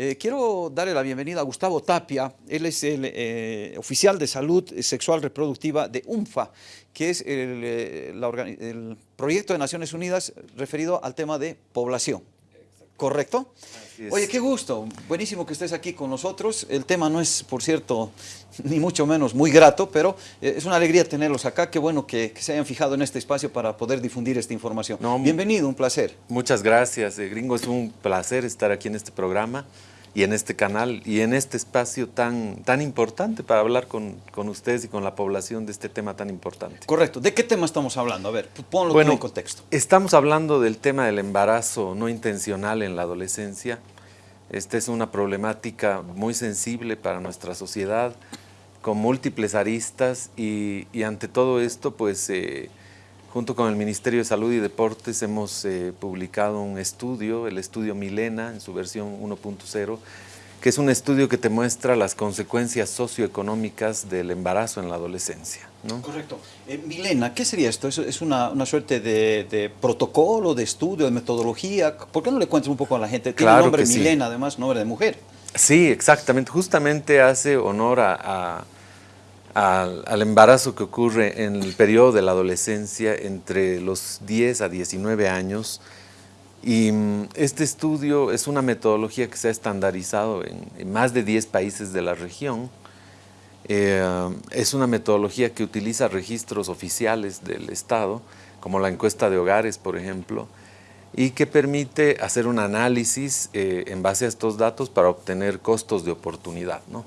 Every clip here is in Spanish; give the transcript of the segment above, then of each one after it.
Eh, quiero darle la bienvenida a Gustavo Tapia, él es el eh, oficial de salud sexual reproductiva de UNFA, que es el, eh, el proyecto de Naciones Unidas referido al tema de población. ¿Correcto? Oye, qué gusto. Buenísimo que estés aquí con nosotros. El tema no es, por cierto, ni mucho menos muy grato, pero eh, es una alegría tenerlos acá. Qué bueno que, se hayan fijado en este espacio para poder difundir esta información. Bienvenido, un placer. Muchas gracias, eh, Gringo. Es un placer estar aquí en este programa y en este canal y en este espacio tan, tan importante para hablar con, con, ustedes y con la población de este tema tan importante. Correcto. ¿De qué tema estamos hablando? A ver, ponlo en contexto. Estamos hablando del tema del embarazo no intencional en la adolescencia. Esta es una problemática muy sensible para nuestra sociedad, con múltiples aristas y, y ante todo esto, pues... Eh, Junto con el Ministerio de Salud y Deportes hemos eh, publicado un estudio, el estudio Milena, en su versión 1.0, que es un estudio que te muestra las consecuencias socioeconómicas del embarazo en la adolescencia. Correcto. Eh, Milena, ¿qué sería esto? ¿Es, una, suerte de, protocolo, de estudio, de metodología? ¿Por qué no le cuentas un poco a la gente? Tiene claro nombre Milena, además, nombre de mujer. Sí, exactamente. Justamente hace honor a al, embarazo que ocurre en el periodo de la adolescencia entre los 10 a 19 años. Y mm, este estudio es una metodología que se ha estandarizado en, más de 10 países de la región. Eh, es una metodología que utiliza registros oficiales del Estado, como la encuesta de hogares, por ejemplo, y que permite hacer un análisis eh, en base a estos datos para obtener costos de oportunidad. ¿no?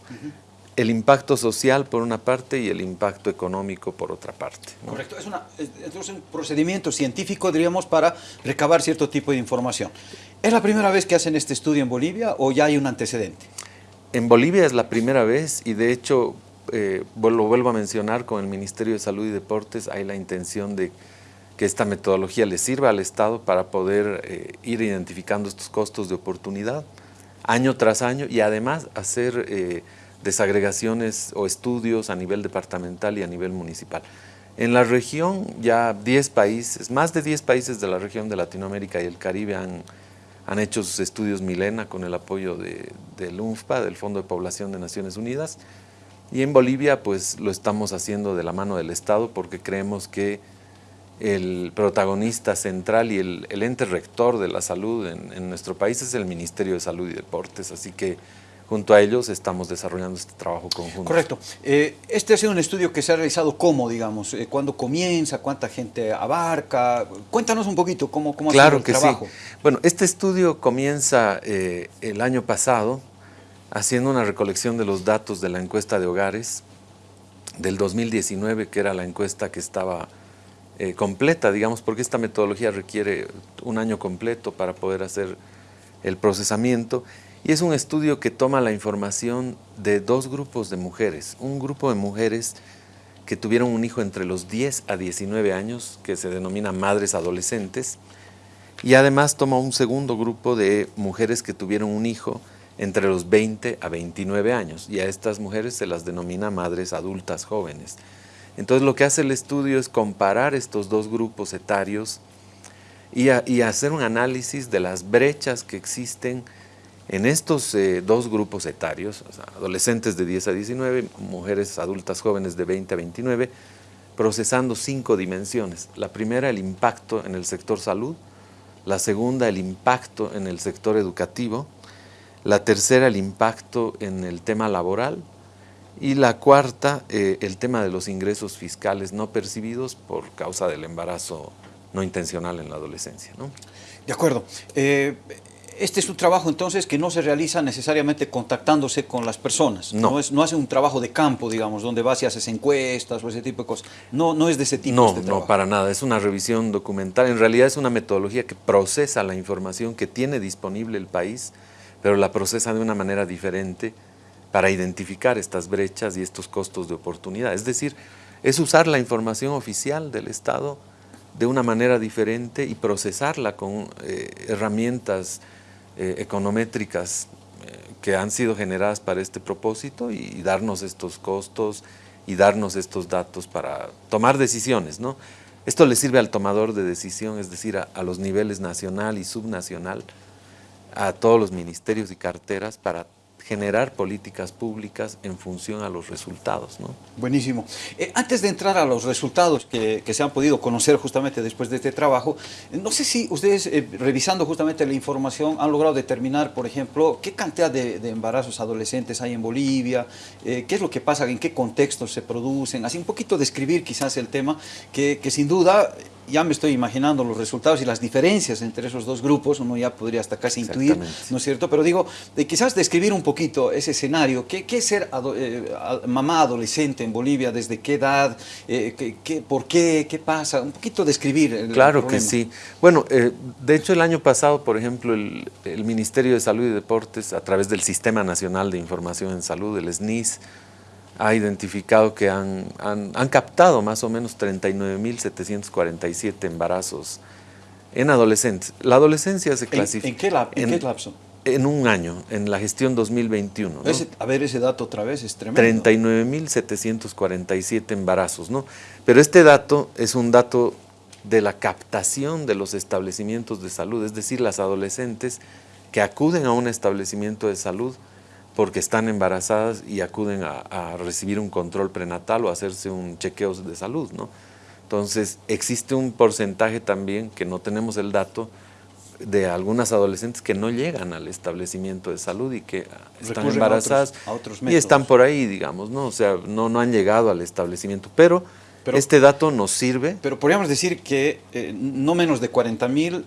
El impacto social por una parte y el impacto económico por otra parte. Correcto, es, es, un procedimiento científico, diríamos, para recabar cierto tipo de información. ¿Es la primera vez que hacen este estudio en Bolivia o ya hay un antecedente? En Bolivia es la primera vez y de hecho, eh, lo vuelvo a mencionar, con el Ministerio de Salud y Deportes hay la intención de que esta metodología le sirva al Estado para poder eh, ir identificando estos costos de oportunidad año tras año y además hacer... Eh, desagregaciones o estudios a nivel departamental y a nivel municipal. En la región ya 10 países, más de 10 países de la región de Latinoamérica y el Caribe han, han hecho sus estudios Milena con el apoyo de, del UNFPA, del Fondo de Población de Naciones Unidas. Y en Bolivia pues lo estamos haciendo de la mano del Estado porque creemos que el protagonista central y el, ente rector de la salud en, en nuestro país es el Ministerio de Salud y Deportes. Así que junto a ellos estamos desarrollando este trabajo conjunto. Correcto. Eh, este ha sido un estudio que se ha realizado cómo, digamos, eh, cuándo comienza, cuánta gente abarca. Cuéntanos un poquito cómo, cómo claro ha sido el trabajo. Sí. Bueno, este estudio comienza eh, el año pasado haciendo una recolección de los datos de la encuesta de hogares del 2019, que era la encuesta que estaba completa, digamos, porque esta metodología requiere un año completo para poder hacer el procesamiento y es un estudio que toma la información de dos grupos de mujeres. Un grupo de mujeres que tuvieron un hijo entre los 10 a 19 años, que se denomina madres adolescentes, y además toma un segundo grupo de mujeres que tuvieron un hijo entre los 20 a 29 años, y a estas mujeres se las denomina madres adultas jóvenes. Entonces lo que hace el estudio es comparar estos dos grupos etarios y, y hacer un análisis de las brechas que existen en estos eh, dos grupos etarios, adolescentes de 10 a 19, mujeres adultas jóvenes de 20 a 29, procesando cinco dimensiones. La primera, el impacto en el sector salud, la segunda, el impacto en el sector educativo, la tercera, el impacto en el tema laboral, y la cuarta, eh, el tema de los ingresos fiscales no percibidos por causa del embarazo no intencional en la adolescencia. De acuerdo. Eh, este es un trabajo entonces que no se realiza necesariamente contactándose con las personas. No. es, no hace un trabajo de campo, digamos, donde vas y haces encuestas o ese tipo de cosas. No, no es de ese tipo no, este No, para nada. Es una revisión documental. En realidad es una metodología que procesa la información que tiene disponible el país, pero la procesa de una manera diferente para identificar estas brechas y estos costos de oportunidad. Es decir, es usar la información oficial del Estado de una manera diferente y procesarla con eh, herramientas eh, econométricas eh, que han sido generadas para este propósito y, darnos estos costos y darnos estos datos para tomar decisiones. ¿no? Esto le sirve al tomador de decisión, es decir, a, los niveles nacional y subnacional, a todos los ministerios y carteras para generar políticas públicas en función a los resultados. ¿no? Buenísimo. Eh, antes de entrar a los resultados que, se han podido conocer justamente después de este trabajo, no sé si ustedes, eh, revisando justamente la información, han logrado determinar, por ejemplo, qué cantidad de, embarazos adolescentes hay en Bolivia, eh, qué es lo que pasa, en qué contextos se producen, así un poquito describir quizás el tema, que sin duda ya me estoy imaginando los resultados y las diferencias entre esos dos grupos, uno ya podría hasta casi intuir, ¿no es cierto? Pero digo, de quizás describir un poquito ese escenario, ¿qué, es ser eh, mamá adolescente en Bolivia? ¿Desde qué edad? Eh, qué, ¿Por qué? ¿Qué pasa? Un poquito describir el Claro que sí. Bueno, eh, de hecho el año pasado, por ejemplo, el, el Ministerio de Salud y Deportes, a través del Sistema Nacional de Información en Salud, el SNIS, ha identificado que han, captado más o menos 39.747 embarazos en adolescentes. La adolescencia se clasifica... ¿En, qué, lapso? En un año, en la gestión 2021. a ver, ese dato otra vez es tremendo. 39.747 embarazos, ¿no? Pero este dato es un dato de la captación de los establecimientos de salud, es decir, las adolescentes que acuden a un establecimiento de salud porque están embarazadas y acuden a, recibir un control prenatal o hacerse un chequeo de salud, ¿no? Entonces, existe un porcentaje también, que no tenemos el dato, de algunas adolescentes que no llegan al establecimiento de salud y que están embarazadas y están por ahí, digamos, ¿no? O sea, no, no han llegado al establecimiento, pero, este dato nos sirve. Pero podríamos decir que eh, no menos de 40 mil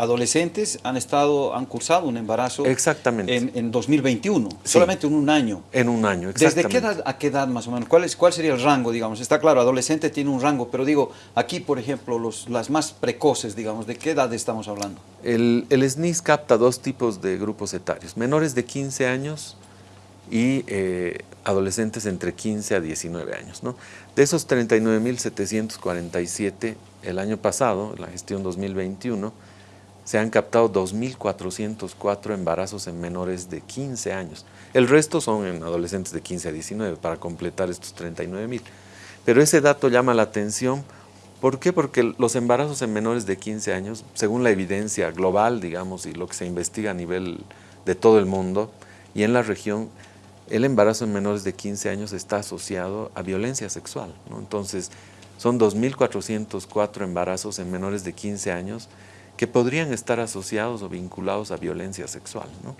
adolescentes han estado, han cursado un embarazo exactamente. En, 2021, solamente en un año. En un año, exactamente. ¿Desde qué edad a qué edad más o menos? ¿Cuál, es, ¿Cuál sería el rango, digamos? Está claro, adolescente tiene un rango, pero digo, aquí, por ejemplo, los, las más precoces, digamos, ¿de qué edad estamos hablando? El, el SNIS capta dos tipos de grupos etarios, menores de 15 años y eh, adolescentes entre 15 a 19 años. ¿no? De esos 39.747 el año pasado, la gestión 2021, se han captado 2.404 embarazos en menores de 15 años. El resto son en adolescentes de 15 a 19 para completar estos 39.000. Pero ese dato llama la atención. ¿Por qué? Porque los embarazos en menores de 15 años, según la evidencia global, digamos, y lo que se investiga a nivel de todo el mundo y en la región, el embarazo en menores de 15 años está asociado a violencia sexual. Entonces, son 2.404 embarazos en menores de 15 años que podrían estar asociados o vinculados a violencia sexual. ¿no?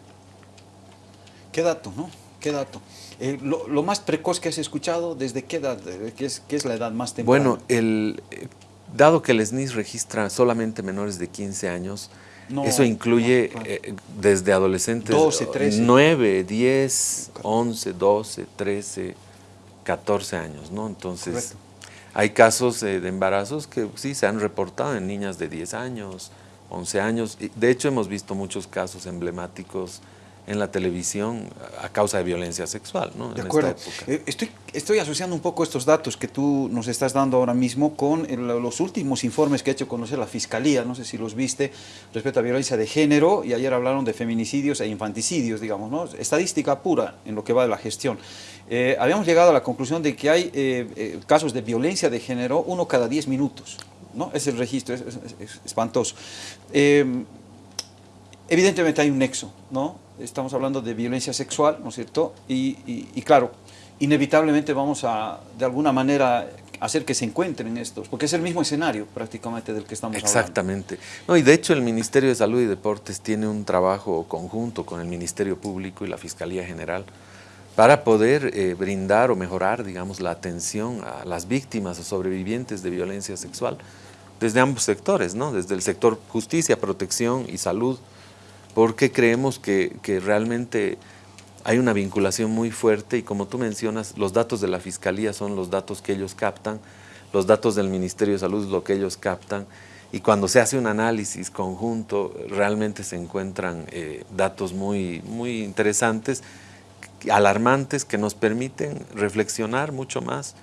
¿Qué dato, no? ¿Qué dato? Eh, lo, más precoz que has escuchado, ¿desde qué edad? ¿Qué es, qué es la edad más temprana? Bueno, el, eh, dado que el SNIS registra solamente menores de 15 años, eso incluye eh, desde adolescentes 12, 13. 9, 10, 11, 12, 13, 14 años, ¿no? Entonces, hay casos de embarazos que sí se han reportado en niñas de 10 años, 11 años. De hecho, hemos visto muchos casos emblemáticos en la televisión a causa de violencia sexual, ¿no? De acuerdo. Eh, estoy, estoy asociando un poco estos datos que tú nos estás dando ahora mismo con los últimos informes que ha hecho conocer la Fiscalía, no sé si los viste, respecto a violencia de género, y ayer hablaron de feminicidios e infanticidios, digamos, ¿no? Estadística pura en lo que va de la gestión. Eh, habíamos llegado a la conclusión de que hay eh, casos de violencia de género uno cada 10 minutos. ¿No? Es el registro, es, espantoso. Eh, evidentemente hay un nexo, ¿no? Estamos hablando de violencia sexual, ¿no es cierto? Y, claro, inevitablemente vamos a, de alguna manera, hacer que se encuentren estos, porque es el mismo escenario prácticamente del que estamos Exactamente. No, y de hecho el Ministerio de Salud y Deportes tiene un trabajo conjunto con el Ministerio Público y la Fiscalía General para poder eh, brindar o mejorar, digamos, la atención a las víctimas o sobrevivientes de violencia sexual desde ambos sectores, ¿no? Desde el sector justicia, protección y salud, porque creemos que, realmente hay una vinculación muy fuerte y como tú mencionas, los datos de la Fiscalía son los datos que ellos captan, los datos del Ministerio de Salud es lo que ellos captan, y cuando se hace un análisis conjunto realmente se encuentran eh, datos muy, muy interesantes alarmantes que nos permiten reflexionar mucho más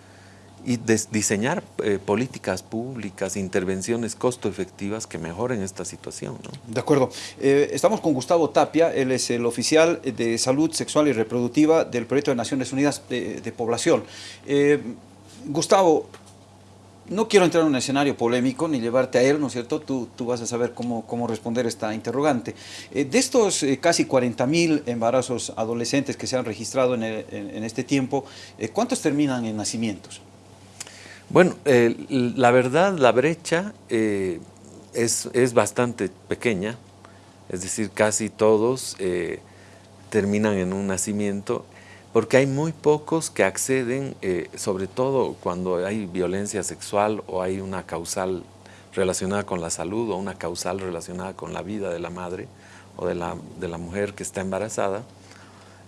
y diseñar eh, políticas públicas, intervenciones costo efectivas que mejoren esta situación. De acuerdo. Eh, estamos con Gustavo Tapia, él es el oficial de salud sexual y reproductiva del Proyecto de Naciones Unidas de, Población. Eh, Gustavo, no quiero entrar en un escenario polémico ni llevarte a él, ¿no es cierto? Tú, tú vas a saber cómo, cómo responder esta interrogante. De estos eh, casi 40.000 embarazos adolescentes que se han registrado en, en, este tiempo, ¿cuántos terminan en nacimientos? Bueno, la verdad, la brecha es, es, bastante pequeña, es decir, casi todos terminan en un nacimiento porque hay muy pocos que acceden, eh, sobre todo cuando hay violencia sexual o hay una causal relacionada con la salud o una causal relacionada con la vida de la madre o de la, de la mujer que está embarazada.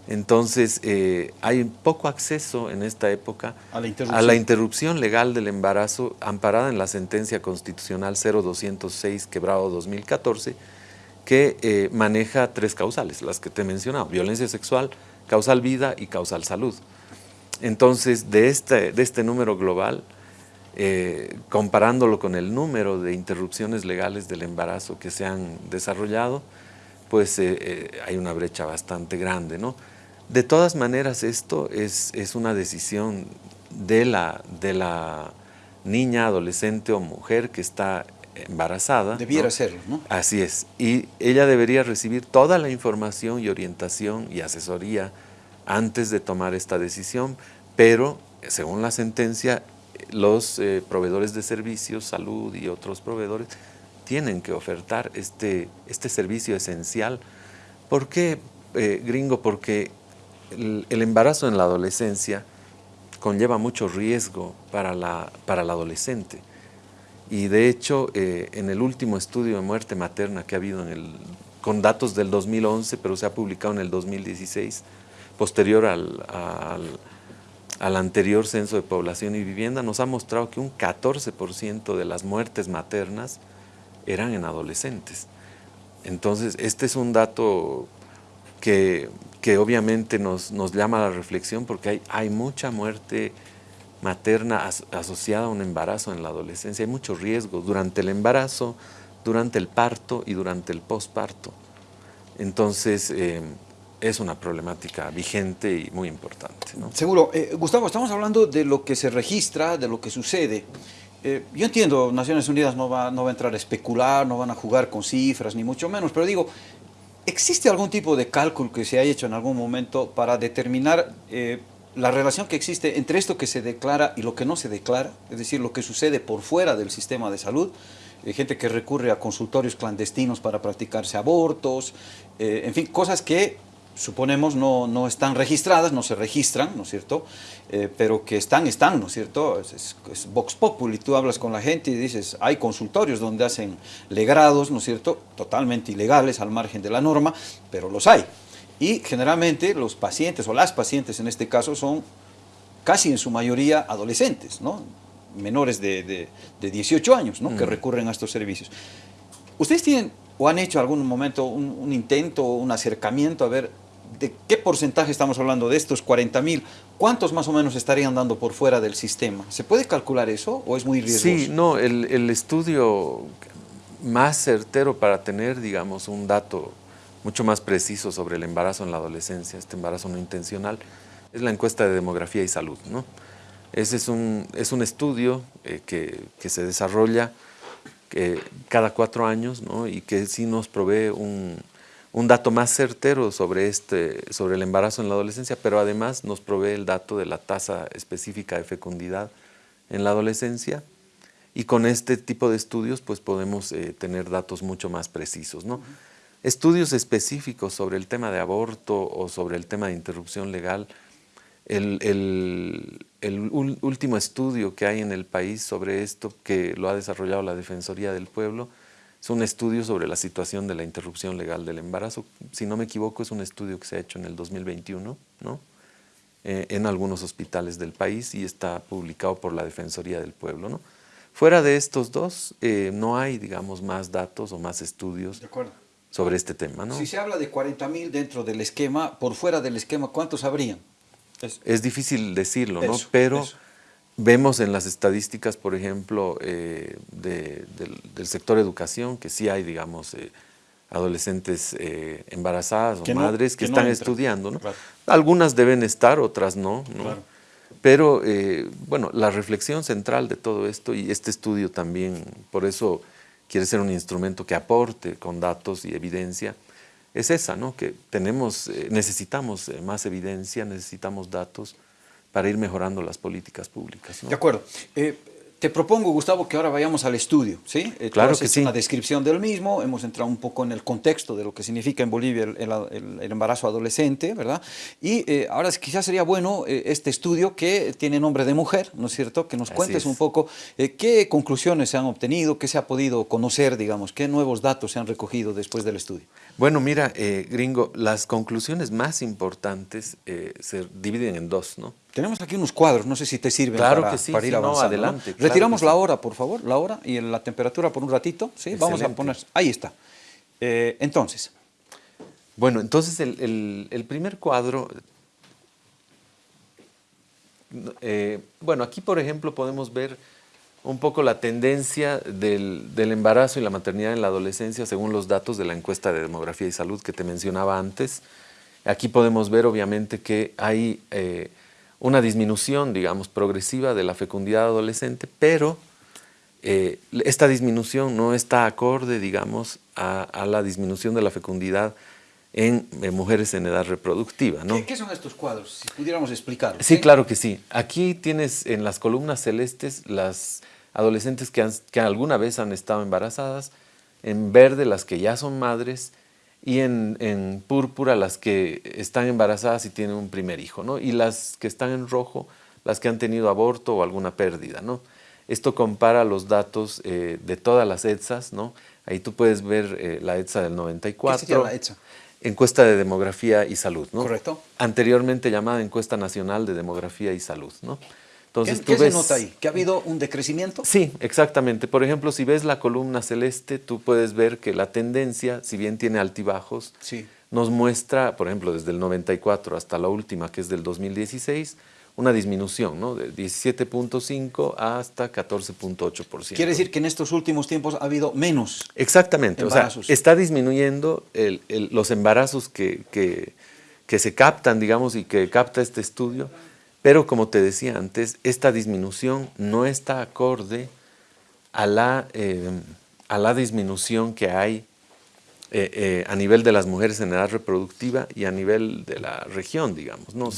Entonces, eh, hay poco acceso en esta época a la, interrupción legal del embarazo amparada en la sentencia constitucional 0206 quebrado 2014 que eh, maneja tres causales, las que te he mencionado, violencia sexual, causal vida y causal salud. Entonces, de este, de este número global, eh, comparándolo con el número de interrupciones legales del embarazo que se han desarrollado, pues hay una brecha bastante grande. ¿no? De todas maneras, esto es, es una decisión de la, de la niña, adolescente o mujer que está embarazada. Debiera serlo, ¿no? Así es. Y ella debería recibir toda la información y orientación y asesoría antes de tomar esta decisión, pero según la sentencia, los eh, proveedores de servicios, salud y otros proveedores tienen que ofertar este, este servicio esencial. ¿Por qué, eh, gringo? Porque el, embarazo en la adolescencia conlleva mucho riesgo para la, para la adolescente. Y de hecho, eh, en el último estudio de muerte materna que ha habido en el, con datos del 2011, pero se ha publicado en el 2016, posterior al, al, anterior censo de población y vivienda, nos ha mostrado que un 14% de las muertes maternas eran en adolescentes. Entonces, este es un dato que, que obviamente nos, nos, llama a la reflexión porque hay, hay mucha muerte materna asociada a un embarazo en la adolescencia. Hay muchos riesgos durante el embarazo, durante el parto y durante el posparto. Entonces, eh, es una problemática vigente y muy importante. Seguro. Eh, Gustavo, estamos hablando de lo que se registra, de lo que sucede. Eh, yo entiendo, Naciones Unidas no va, no va a entrar a especular, no van a jugar con cifras, ni mucho menos, pero digo, ¿existe algún tipo de cálculo que se haya hecho en algún momento para determinar la relación que existe entre esto que se declara y lo que no se declara, es decir, lo que sucede por fuera del sistema de salud, eh, gente que recurre a consultorios clandestinos para practicarse abortos, eh, en fin, cosas que suponemos no, no, están registradas, no se registran, ¿no es cierto? Eh, pero que están, están, ¿no es cierto? Es, es, Vox Populi, tú hablas con la gente y dices, hay consultorios donde hacen legrados, ¿no es cierto? Totalmente ilegales, al margen de la norma, pero los hay. Y generalmente los pacientes, o las pacientes en este caso, son casi en su mayoría adolescentes, ¿no? menores de, de, 18 años, ¿no? que mm. recurren a estos servicios. ¿Ustedes tienen o han hecho algún momento un, un intento, un acercamiento a ver de qué porcentaje estamos hablando de estos 40 mil? ¿Cuántos más o menos estarían dando por fuera del sistema? ¿Se puede calcular eso o es muy riesgoso? Sí, no, el, el estudio más certero para tener, digamos, un dato mucho más preciso sobre el embarazo en la adolescencia, este embarazo no intencional, es la encuesta de demografía y salud. ¿no? Ese es un, es un estudio eh, que, que, se desarrolla eh, cada cuatro años ¿no? y que sí nos provee un, un, dato más certero sobre, este, sobre el embarazo en la adolescencia, pero además nos provee el dato de la tasa específica de fecundidad en la adolescencia y con este tipo de estudios pues podemos eh, tener datos mucho más precisos. ¿no? estudios específicos sobre el tema de aborto o sobre el tema de interrupción legal. El, último estudio que hay en el país sobre esto, que lo ha desarrollado la Defensoría del Pueblo, es un estudio sobre la situación de la interrupción legal del embarazo. Si no me equivoco, es un estudio que se ha hecho en el 2021, ¿no? Eh, en algunos hospitales del país y está publicado por la Defensoría del Pueblo. ¿no? Fuera de estos dos, eh, no hay, digamos, más datos o más estudios sobre este tema. ¿no? Si se habla de 40 mil dentro del esquema, por fuera del esquema, ¿cuántos habrían? Es, difícil decirlo, ¿no? pero vemos en las estadísticas, por ejemplo, eh, del, sector educación, que sí hay, digamos, eh, adolescentes eh, embarazadas o madres que, están estudiando. ¿no? Algunas deben estar, otras no. ¿no? Pero, bueno, la reflexión central de todo esto, y este estudio también, por eso quiere ser un instrumento que aporte con datos y evidencia, es esa, ¿no? que tenemos, necesitamos más evidencia, necesitamos datos para ir mejorando las políticas públicas. De acuerdo. Te propongo, Gustavo, que ahora vayamos al estudio. ¿sí? Eh, claro que sí. una descripción del mismo, hemos entrado un poco en el contexto de lo que significa en Bolivia el, embarazo adolescente, ¿verdad? Y eh, ahora quizás sería bueno eh, este estudio que tiene nombre de mujer, ¿no es cierto? Que nos cuentes un poco qué conclusiones se han obtenido, qué se ha podido conocer, digamos, qué nuevos datos se han recogido después del estudio. Bueno, mira, gringo, las conclusiones más importantes se dividen en dos, ¿no? Tenemos aquí unos cuadros, no sé si te sirven para, para, ir avanzando. No, adelante. Retiramos la hora, por favor, la hora y la temperatura por un ratito. ¿sí? Vamos a poner, ahí está. Eh, entonces. Bueno, entonces el, primer cuadro, eh, bueno, aquí por ejemplo podemos ver un poco la tendencia del, embarazo y la maternidad en la adolescencia según los datos de la encuesta de demografía y salud que te mencionaba antes. Aquí podemos ver obviamente que hay... Eh, una disminución, digamos, progresiva de la fecundidad adolescente, pero eh, esta disminución no está acorde, digamos, a, la disminución de la fecundidad en, mujeres en edad reproductiva. ¿no? ¿Qué, son estos cuadros? Si pudiéramos explicarlo. Sí, claro que sí. Aquí tienes en las columnas celestes las adolescentes que, que alguna vez han estado embarazadas, en verde las que ya son madres y en, púrpura las que están embarazadas y tienen un primer hijo, ¿no? y las que están en rojo, las que han tenido aborto o alguna pérdida. ¿no? Esto compara los datos eh, de todas las ETSAs, ¿no? ahí tú puedes ver eh, la ETSA del 94. ¿Qué la ETSA? Encuesta de Demografía y Salud, ¿no? Correcto. Anteriormente llamada Encuesta Nacional de Demografía y Salud, ¿no? Entonces, ¿Qué, se nota ahí? ¿Que ha habido un decrecimiento? Sí, exactamente. Por ejemplo, si ves la columna celeste, tú puedes ver que la tendencia, si bien tiene altibajos, nos muestra, por ejemplo, desde el 94 hasta la última, que es del 2016, una disminución, ¿no? De 17.5 hasta 14.8%. Quiere decir que en estos últimos tiempos ha habido menos Exactamente, o sea, está disminuyendo los embarazos que, que se captan, digamos, y que capta este estudio, pero como te decía antes, esta disminución no está acorde a la, eh, a la disminución que hay eh, eh, a nivel de las mujeres en edad reproductiva y a nivel de la región, digamos. ¿no?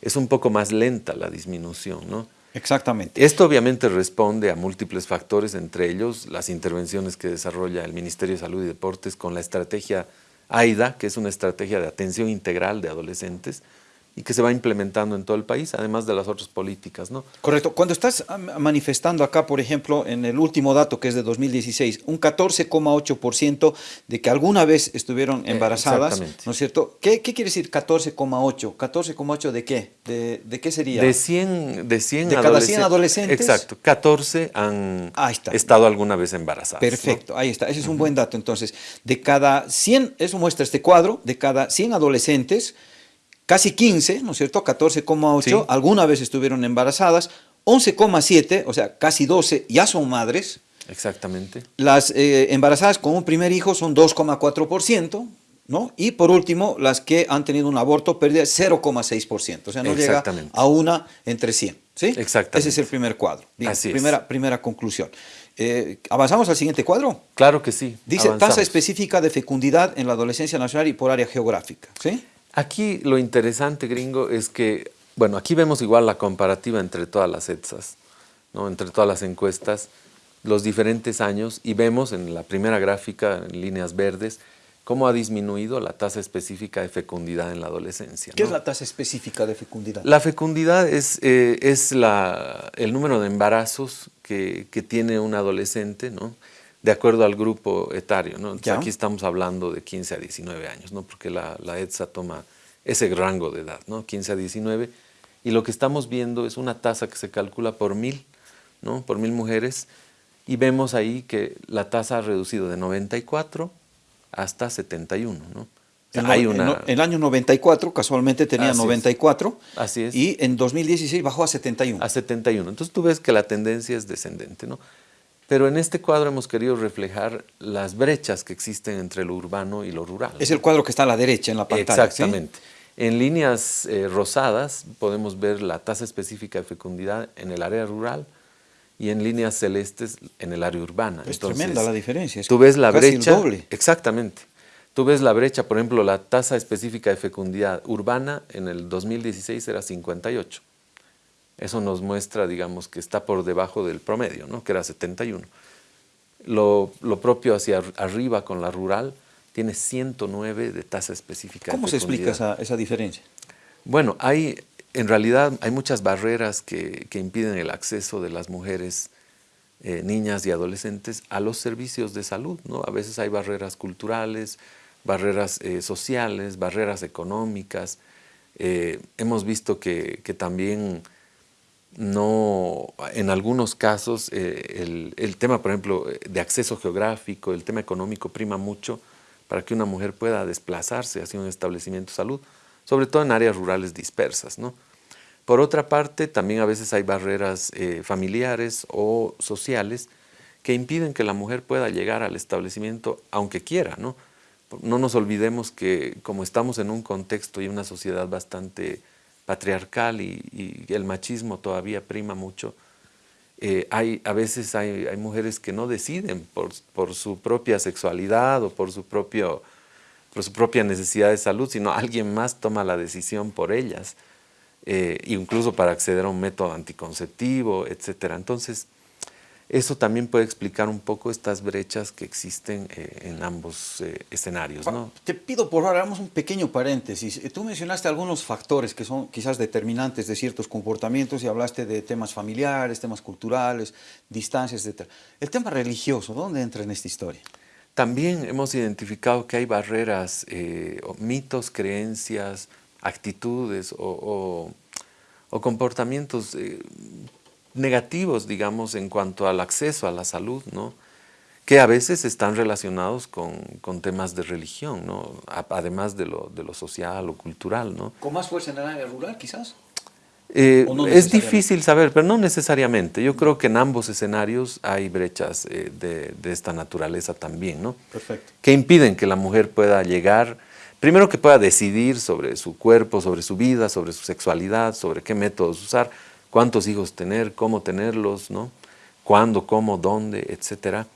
Es un poco más lenta la disminución. ¿no? Exactamente. Esto obviamente responde a múltiples factores, entre ellos las intervenciones que desarrolla el Ministerio de Salud y Deportes con la estrategia AIDA, que es una estrategia de atención integral de adolescentes, y que se va implementando en todo el país, además de las otras políticas. ¿no? Correcto. Cuando estás manifestando acá, por ejemplo, en el último dato que es de 2016, un 14,8% de que alguna vez estuvieron eh, embarazadas, ¿no es cierto? ¿Qué, qué quiere decir 14,8? ¿14,8 de qué? De, de, qué sería? De 100, de 100 de cada 100 adolescentes. Exacto, 14 han estado alguna vez embarazadas. Perfecto, ahí está. Ese es un buen dato. Entonces, de cada 100, eso muestra este cuadro, de cada 100 adolescentes, casi 15, ¿no es cierto? 14,8, alguna vez estuvieron embarazadas, 11,7, o sea, casi 12 ya son madres. Exactamente. Las eh, embarazadas con un primer hijo son 2,4%, ¿no? Y por último, las que han tenido un aborto pérdida 0,6%, o sea, no llega a una entre 100, ¿sí? Exactamente. Ese es el primer cuadro. Así primera, es. Primera conclusión. Eh, ¿Avanzamos al siguiente cuadro? Claro que sí. Dice tasa específica de fecundidad en la adolescencia nacional y por área geográfica, ¿sí? Aquí lo interesante, gringo, es que, bueno, aquí vemos igual la comparativa entre todas las ETSAs, ¿no? entre todas las encuestas, los diferentes años, y vemos en la primera gráfica, en líneas verdes, cómo ha disminuido la tasa específica de fecundidad en la adolescencia. ¿Qué es la tasa específica de fecundidad? La fecundidad es, eh, es la, el número de embarazos que, que, tiene un adolescente, ¿no? De acuerdo al grupo etario. ¿no? aquí estamos hablando de 15 a 19 años, ¿no? porque la, la, ETSA toma ese rango de edad, ¿no? 15 a 19, y lo que estamos viendo es una tasa que se calcula por mil, ¿no? por mil mujeres, y vemos ahí que la tasa ha reducido de 94 hasta 71. ¿no? En, hay una... en, el año 94, casualmente tenía 94, Así es. y en 2016 bajó a 71. A 71. Entonces tú ves que la tendencia es descendente. ¿no? Pero en este cuadro hemos querido reflejar las brechas que existen entre lo urbano y lo rural. Es el cuadro que está a la derecha en la pantalla. Exactamente. En líneas eh, rosadas podemos ver la tasa específica de fecundidad en el área rural y en líneas celestes en el área urbana. Es tremenda la diferencia. tú ves la brecha. doble. Exactamente. Tú ves la brecha, por ejemplo, la tasa específica de fecundidad urbana en el 2016 era 58. Eso nos muestra, digamos, que está por debajo del promedio, ¿no? que era 71. Lo, lo propio hacia arriba con la rural tiene 109 de tasa específica ¿Cómo se explica esa, esa, diferencia? Bueno, hay, en realidad hay muchas barreras que, que impiden el acceso de las mujeres, eh, niñas y adolescentes a los servicios de salud. ¿no? A veces hay barreras culturales, barreras eh, sociales, barreras económicas. Eh, hemos visto que, que también no, en algunos casos el, el, tema, por ejemplo, de acceso geográfico, el tema económico prima mucho para que una mujer pueda desplazarse hacia un establecimiento de salud, sobre todo en áreas rurales dispersas. ¿no? Por otra parte, también a veces hay barreras eh, familiares o sociales que impiden que la mujer pueda llegar al establecimiento aunque quiera. ¿no? no nos olvidemos que como estamos en un contexto y una sociedad bastante patriarcal y, el machismo todavía prima mucho, eh, hay, a veces hay, hay, mujeres que no deciden por, por, su propia sexualidad o por su, propio, por su propia necesidad de salud, sino alguien más toma la decisión por ellas, eh, incluso para acceder a un método anticonceptivo, etc. Entonces, eso también puede explicar un poco estas brechas que existen eh, en ambos eh, escenarios. ¿no? Te pido por favor, hagamos un pequeño paréntesis. Eh, tú mencionaste algunos factores que son quizás determinantes de ciertos comportamientos y hablaste de temas familiares, temas culturales, distancias, etc. El tema religioso, ¿dónde entra en esta historia? También hemos identificado que hay barreras, mitos, creencias, actitudes o, o comportamientos negativos, digamos, en cuanto al acceso a la salud, ¿no? que a veces están relacionados con, con temas de religión, ¿no? además de lo, de lo, social o cultural. ¿no? ¿Con más fuerza en el área rural, quizás? Eh, es difícil saber, pero no necesariamente. Yo creo que en ambos escenarios hay brechas eh, de, de, esta naturaleza también, ¿no? Perfecto. Que impiden que la mujer pueda llegar, primero que pueda decidir sobre su cuerpo, sobre su vida, sobre su sexualidad, sobre qué métodos usar, cuántos hijos tener, cómo tenerlos, ¿no? cuándo, cómo, dónde, etcétera,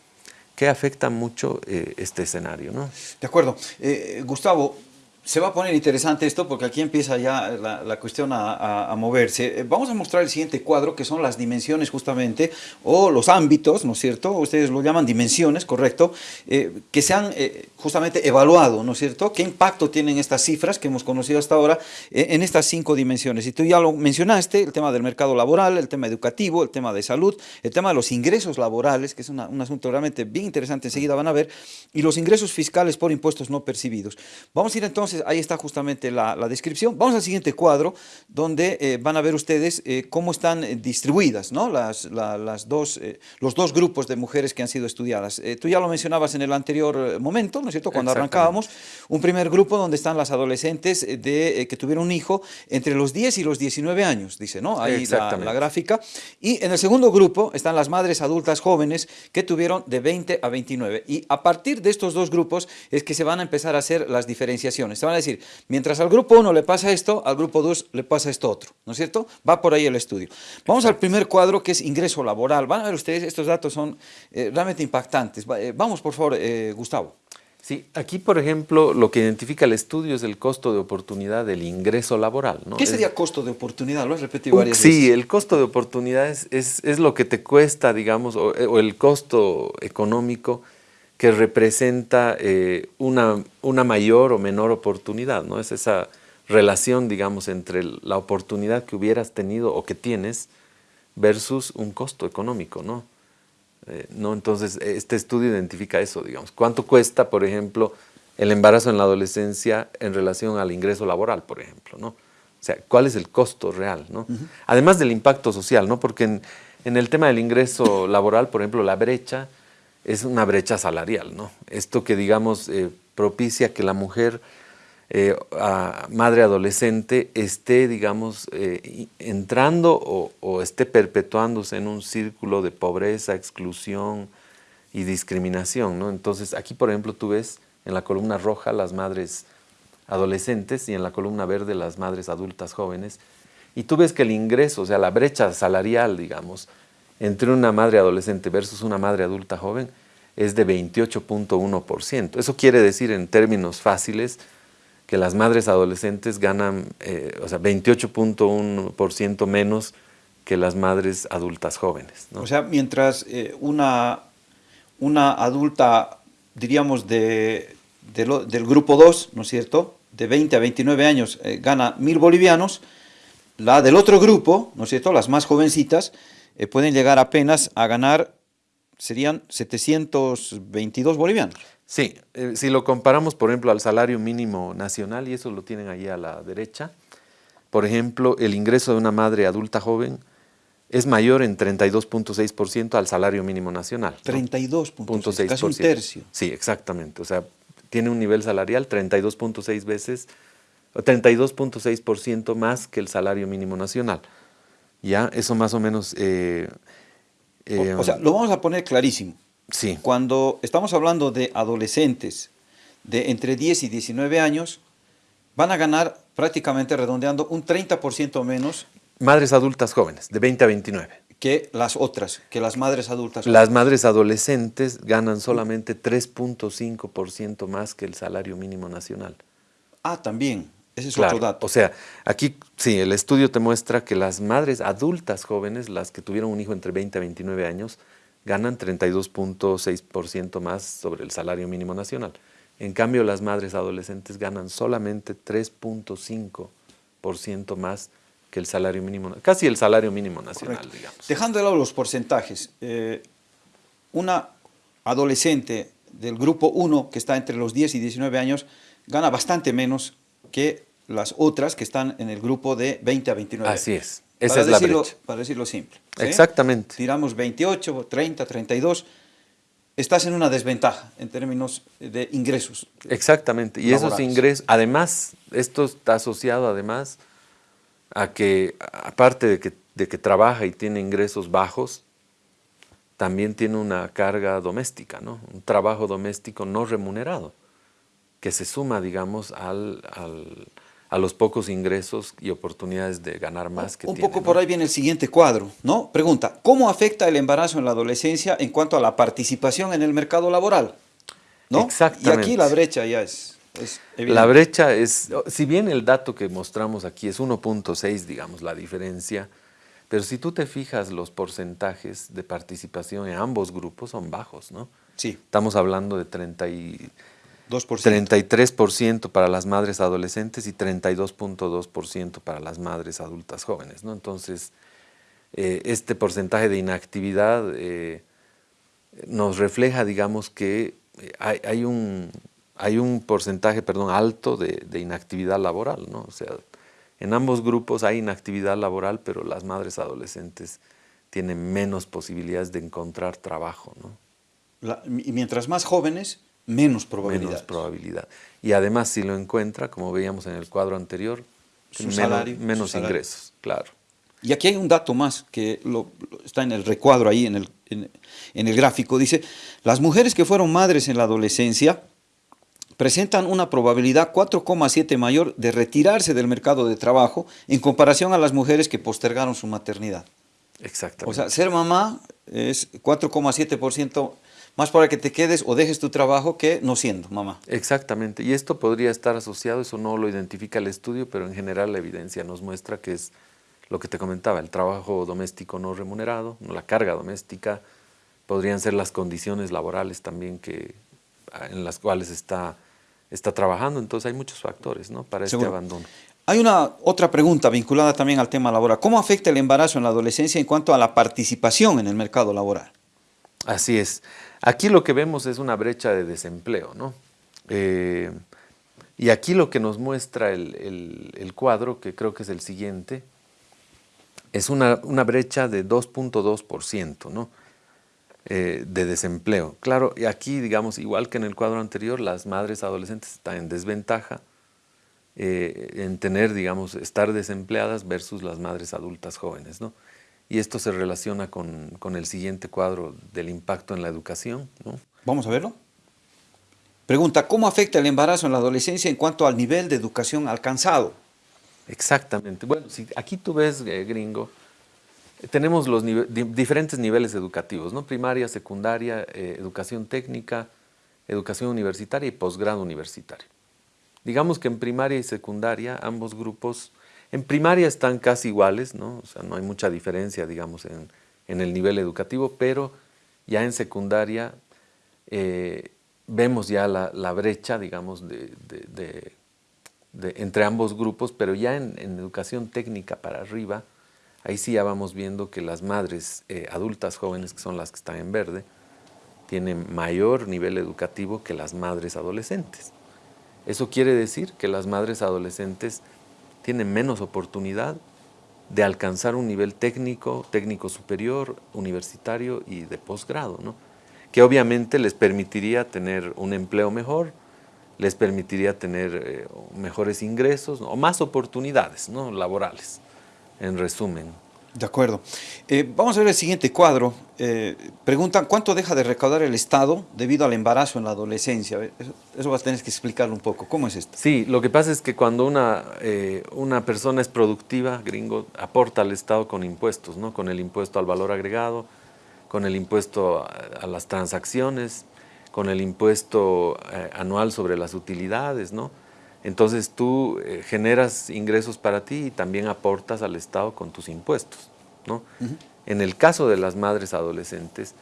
que afecta mucho eh, este escenario. ¿no? De acuerdo. Eh, Gustavo, se va a poner interesante esto porque aquí empieza ya la, cuestión a, moverse. Eh, vamos a mostrar el siguiente cuadro que son las dimensiones justamente o los ámbitos, ¿no es cierto? Ustedes lo llaman dimensiones, correcto, eh, que se han eh, justamente evaluado, ¿no es cierto? ¿Qué impacto tienen estas cifras que hemos conocido hasta ahora en estas cinco dimensiones? Y tú ya lo mencionaste, el tema del mercado laboral, el tema educativo, el tema de salud, el tema de los ingresos laborales, que es un asunto realmente bien interesante, enseguida van a ver, y los ingresos fiscales por impuestos no percibidos. Vamos a ir entonces ahí está justamente la, descripción. Vamos al siguiente cuadro, donde eh, van a ver ustedes eh, cómo están eh, distribuidas ¿no? las, las dos, los dos grupos de mujeres que han sido estudiadas. tú ya lo mencionabas en el anterior momento, ¿no es cierto?, cuando arrancábamos, un primer grupo donde están las adolescentes de, que tuvieron un hijo entre los 10 y los 19 años, dice, ¿no? Ahí la, la gráfica. Y en el segundo grupo están las madres adultas jóvenes que tuvieron de 20 a 29. Y a partir de estos dos grupos es que se van a empezar a hacer las diferenciaciones. Se van a decir, mientras al grupo 1 le pasa esto, al grupo 2 le pasa esto otro, ¿no es cierto? Va por ahí el estudio. Vamos al primer cuadro que es ingreso laboral. Van a ver ustedes, estos datos son eh, realmente impactantes. Eh, vamos, por favor, eh, Gustavo. Sí, aquí, por ejemplo, lo que identifica el estudio es el costo de oportunidad del ingreso laboral. ¿no? ¿Qué sería costo de oportunidad? Lo has repetido varias sí, veces. Sí, el costo de oportunidad es, es, lo que te cuesta, digamos, o, o el costo económico que representa eh, una, una, mayor o menor oportunidad, ¿no? Es esa relación, digamos, entre la oportunidad que hubieras tenido o que tienes versus un costo económico, ¿no? Eh, ¿no? Entonces, este estudio identifica eso, digamos. ¿Cuánto cuesta, por ejemplo, el embarazo en la adolescencia en relación al ingreso laboral, por ejemplo, ¿no? O sea, ¿cuál es el costo real, no? Además del impacto social, ¿no? Porque en, en el tema del ingreso laboral, por ejemplo, la brecha es una brecha salarial, ¿no? Esto que, digamos, eh, propicia que la mujer, eh, madre adolescente, esté, digamos, eh, entrando o, esté perpetuándose en un círculo de pobreza, exclusión y discriminación, ¿no? Entonces, aquí, por ejemplo, tú ves en la columna roja las madres adolescentes y en la columna verde las madres adultas jóvenes. Y tú ves que el ingreso, o sea, la brecha salarial, digamos, entre una madre adolescente versus una madre adulta joven es de 28.1%. Eso quiere decir en términos fáciles que las madres adolescentes ganan, eh, o sea, 28.1% menos que las madres adultas jóvenes. O sea, mientras eh, una, una adulta, diríamos, de, del grupo 2, ¿no es cierto?, de 20 a 29 años eh, gana mil bolivianos, la del otro grupo, ¿no es cierto?, las más jovencitas, eh, pueden llegar apenas a ganar, serían 722 bolivianos. Sí, eh, si lo comparamos, por ejemplo, al salario mínimo nacional, y eso lo tienen ahí a la derecha, por ejemplo, el ingreso de una madre adulta joven es mayor en 32.6% al salario mínimo nacional. 32.6%, casi un tercio. Sí, exactamente. O sea, tiene un nivel salarial 32.6 veces, 32.6% más que el salario mínimo nacional. Ya, eso más o menos... Eh, o, sea, lo vamos a poner clarísimo. Sí. Cuando estamos hablando de adolescentes de entre 10 y 19 años, van a ganar prácticamente redondeando un 30% menos. Madres adultas jóvenes, de 20 a 29. Que las otras, que las madres adultas. Las madres adolescentes ganan solamente 3.5% más que el salario mínimo nacional. Ah, también. Ese es otro dato. O sea, aquí sí, el estudio te muestra que las madres adultas jóvenes, las que tuvieron un hijo entre 20 a 29 años, ganan 32.6% más sobre el salario mínimo nacional. En cambio, las madres adolescentes ganan solamente 3.5% más que el salario mínimo, casi el salario mínimo nacional, digamos. Dejando de lado los porcentajes, eh, una adolescente del grupo 1, que está entre los 10 y 19 años, gana bastante menos que las otras que están en el grupo de 20 a 29. Así es, esa es la brecha. Para decirlo simple. Exactamente. Tiramos 28, 30, 32, estás en una desventaja en términos de ingresos. Exactamente, y esos ingresos, además, esto está asociado además a que, aparte de que, de que trabaja y tiene ingresos bajos, también tiene una carga doméstica, ¿no? Un trabajo doméstico no remunerado, que se suma, digamos, al, a los pocos ingresos y oportunidades de ganar más que Un poco por ahí viene el siguiente cuadro, ¿no? Pregunta, ¿cómo afecta el embarazo en la adolescencia en cuanto a la participación en el mercado laboral? ¿No? Exactamente. Y aquí la brecha ya es, evidente. La brecha es, si bien el dato que mostramos aquí es 1.6, digamos, la diferencia, pero si tú te fijas, los porcentajes de participación en ambos grupos son bajos, ¿no? Sí. Estamos hablando de 30 y 33% para las madres adolescentes y 32.2% para las madres adultas jóvenes. ¿no? Entonces, eh, este porcentaje de inactividad eh, nos refleja, digamos, que eh, hay, un, hay un porcentaje perdón, alto de, inactividad laboral. ¿no? O sea, en ambos grupos hay inactividad laboral, pero las madres adolescentes tienen menos posibilidades de encontrar trabajo. ¿no? y mientras más jóvenes, menos probabilidad. Menos probabilidad. Y además si lo encuentra, como veíamos en el cuadro anterior, menos, ingresos, claro. Y aquí hay un dato más que está en el recuadro ahí, en el, en el gráfico. Dice, las mujeres que fueron madres en la adolescencia presentan una probabilidad 4,7 mayor de retirarse del mercado de trabajo en comparación a las mujeres que postergaron su maternidad. Exactamente. O sea, ser mamá es 4,7% más para que te quedes o dejes tu trabajo que no siendo mamá. Exactamente, y esto podría estar asociado, eso no lo identifica el estudio, pero en general la evidencia nos muestra que es lo que te comentaba, el trabajo doméstico no remunerado, la carga doméstica, podrían ser las condiciones laborales también que, en las cuales está, está trabajando, entonces hay muchos factores ¿no? para este abandono. Hay una otra pregunta vinculada también al tema laboral. ¿Cómo afecta el embarazo en la adolescencia en cuanto a la participación en el mercado laboral? Así es. Aquí lo que vemos es una brecha de desempleo, ¿no? Eh, y aquí lo que nos muestra el, cuadro, que creo que es el siguiente, es una, brecha de 2.2%, ¿no? Eh, de desempleo. Claro, y aquí, digamos, igual que en el cuadro anterior, las madres adolescentes están en desventaja eh, en tener, digamos, estar desempleadas versus las madres adultas jóvenes, ¿no? Y esto se relaciona con, el siguiente cuadro del impacto en la educación. ¿no? Vamos a verlo. Pregunta, ¿cómo afecta el embarazo en la adolescencia en cuanto al nivel de educación alcanzado? Exactamente. Bueno, si aquí tú ves, eh, gringo, tenemos los diferentes niveles educativos, ¿no? Primaria, secundaria, eh, educación técnica, educación universitaria y posgrado universitario. Digamos que en primaria y secundaria ambos grupos, en primaria están casi iguales, ¿no? O sea, no hay mucha diferencia, digamos, en, el nivel educativo, pero ya en secundaria eh, vemos ya la, brecha, digamos, entre ambos grupos, pero ya en, educación técnica para arriba, ahí sí ya vamos viendo que las madres eh, adultas jóvenes, que son las que están en verde, tienen mayor nivel educativo que las madres adolescentes. Eso quiere decir que las madres adolescentes tienen menos oportunidad de alcanzar un nivel técnico, técnico superior, universitario y de posgrado, ¿no? que obviamente les permitiría tener un empleo mejor, les permitiría tener eh, mejores ingresos o más oportunidades ¿no? laborales, en resumen. De acuerdo. Eh, vamos a ver el siguiente cuadro. Eh, preguntan, ¿cuánto deja de recaudar el Estado debido al embarazo en la adolescencia? Eso, vas a tener que explicarlo un poco. ¿Cómo es esto? Sí, lo que pasa es que cuando una, eh, una persona es productiva, gringo, aporta al Estado con impuestos, ¿no? Con el impuesto al valor agregado, con el impuesto a, las transacciones, con el impuesto anual sobre las utilidades, ¿no? Entonces tú eh, generas ingresos para ti y también aportas al Estado con tus impuestos. ¿no? En el caso de las madres adolescentes,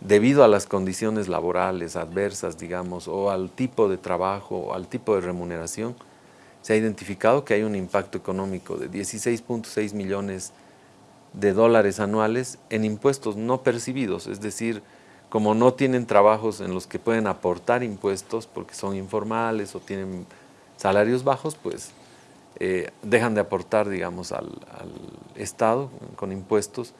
debido a las condiciones laborales adversas, digamos, o al tipo de trabajo, o al tipo de remuneración, se ha identificado que hay un impacto económico de 16.6 millones de dólares anuales en impuestos no percibidos, es decir, como no tienen trabajos en los que pueden aportar impuestos porque son informales o tienen salarios bajos, pues eh, dejan de aportar, digamos, al, Estado con impuestos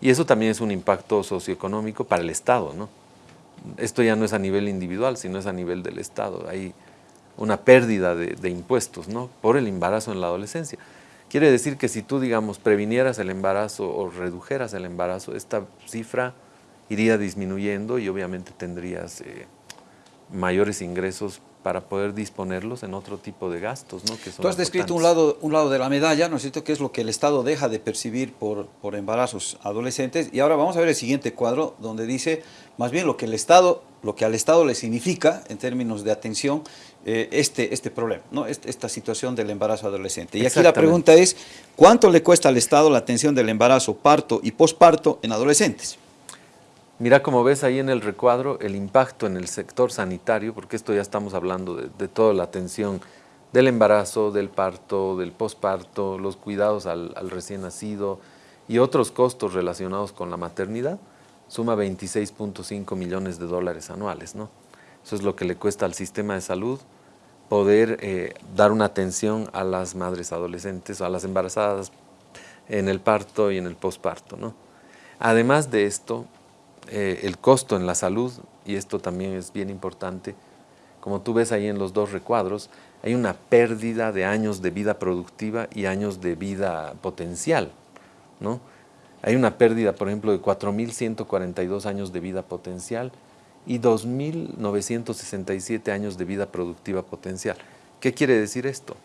y eso también es un impacto socioeconómico para el Estado, ¿no? Esto ya no es a nivel individual, sino es a nivel del Estado. Hay una pérdida de, impuestos, ¿no? Por el embarazo en la adolescencia. Quiere decir que si tú, digamos, previnieras el embarazo o redujeras el embarazo, esta cifra iría disminuyendo y obviamente tendrías eh, mayores ingresos para poder disponerlos en otro tipo de gastos. ¿no? Que Tú has descrito un lado, un lado de la medalla, ¿no es cierto?, que es lo que el Estado deja de percibir por, por embarazos adolescentes. Y ahora vamos a ver el siguiente cuadro, donde dice más bien lo que, el Estado, lo que al Estado le significa, en términos de atención, eh, este, este problema, ¿no? esta situación del embarazo adolescente. Y aquí la pregunta es, ¿cuánto le cuesta al Estado la atención del embarazo, parto y posparto en adolescentes? Mira, como ves ahí en el recuadro, el impacto en el sector sanitario, porque esto ya estamos hablando de, toda la atención del embarazo, del parto, del posparto, los cuidados al, recién nacido y otros costos relacionados con la maternidad, suma 26.5 millones de dólares anuales. ¿no? Eso es lo que le cuesta al sistema de salud poder eh, dar una atención a las madres adolescentes a las embarazadas en el parto y en el posparto. ¿no? Además de esto, eh, el costo en la salud, y esto también es bien importante, como tú ves ahí en los dos recuadros, hay una pérdida de años de vida productiva y años de vida potencial. ¿no? Hay una pérdida, por ejemplo, de 4.142 años de vida potencial y 2.967 años de vida productiva potencial. ¿Qué quiere decir esto?